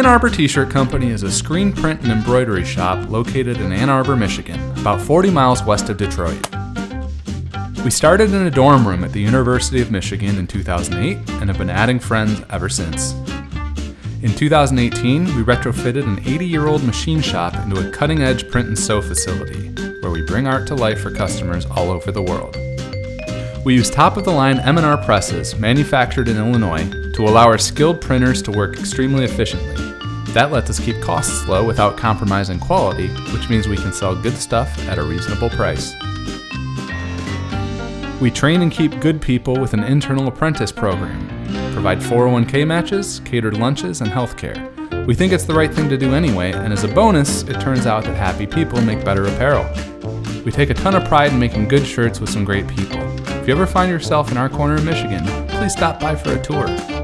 Ann Arbor T-Shirt Company is a screen print and embroidery shop located in Ann Arbor, Michigan, about 40 miles west of Detroit. We started in a dorm room at the University of Michigan in 2008 and have been adding friends ever since. In 2018, we retrofitted an 80-year-old machine shop into a cutting-edge print and sew facility, where we bring art to life for customers all over the world. We use top-of-the-line M&R presses manufactured in Illinois to allow our skilled printers to work extremely efficiently. That lets us keep costs low without compromising quality, which means we can sell good stuff at a reasonable price. We train and keep good people with an internal apprentice program, provide 401k matches, catered lunches, and healthcare. We think it's the right thing to do anyway, and as a bonus, it turns out that happy people make better apparel. We take a ton of pride in making good shirts with some great people. If you ever find yourself in our corner of Michigan, please stop by for a tour.